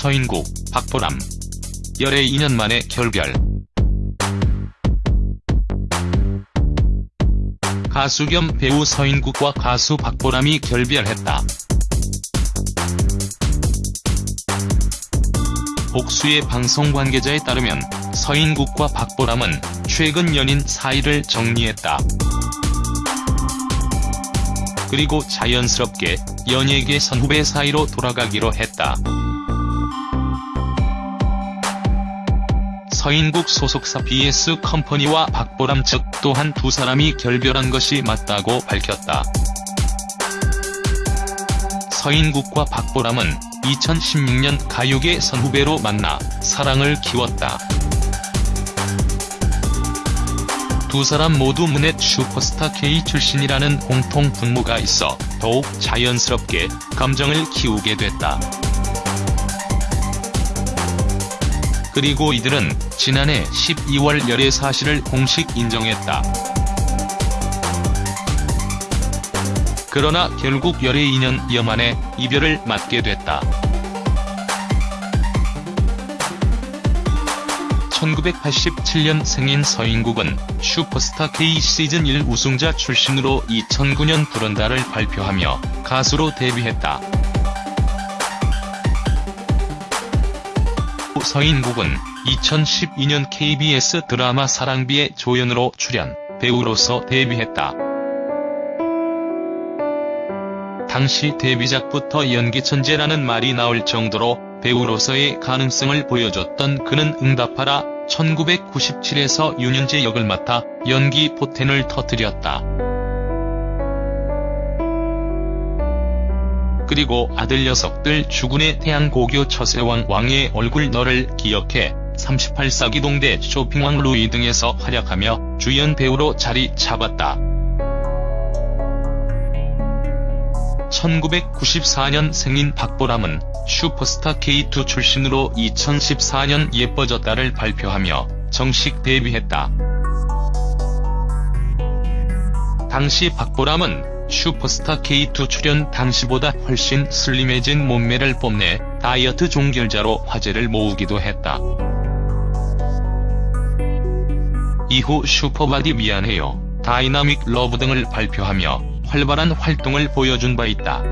서인국, 박보람. 열애 2년 만에 결별. 가수 겸 배우 서인국과 가수 박보람이 결별했다. 복수의 방송 관계자에 따르면 서인국과 박보람은 최근 연인 사이를 정리했다. 그리고 자연스럽게 연예계 선후배 사이로 돌아가기로 했다. 서인국 소속사 BS 컴퍼니와 박보람 측 또한 두 사람이 결별한 것이 맞다고 밝혔다. 서인국과 박보람은 2016년 가요계 선후배로 만나 사랑을 키웠다. 두 사람 모두 문넷 슈퍼스타 K 출신이라는 공통 분모가 있어 더욱 자연스럽게 감정을 키우게 됐다. 그리고 이들은 지난해 12월 열애 사실을 공식 인정했다. 그러나 결국 열애 2년여 만에 이별을 맞게 됐다. 1987년 생인 서인국은 슈퍼스타 K 시즌 1 우승자 출신으로 2009년 불언다를 발표하며 가수로 데뷔했다. 서인국은 2012년 KBS 드라마 사랑비의 조연으로 출연, 배우로서 데뷔했다. 당시 데뷔작부터 연기 천재라는 말이 나올 정도로 배우로서의 가능성을 보여줬던 그는 응답하라 1997에서 윤현재 역을 맡아 연기 포텐을 터뜨렸다. 그리고 아들 녀석들 주군의 태양 고교 처세왕 왕의 얼굴 너를 기억해 38사 기 동대 쇼핑왕 루이 등에서 활약하며 주연 배우로 자리 잡았다. 1994년 생인 박보람은 슈퍼스타 K2 출신으로 2014년 예뻐졌다를 발표하며 정식 데뷔했다. 당시 박보람은 슈퍼스타 K2 출연 당시보다 훨씬 슬림해진 몸매를 뽐내 다이어트 종결자로 화제를 모으기도 했다. 이후 Super Body 미안해요, Dynamic Love 등을 발표하며 활발한 활동을 보여준 바 있다.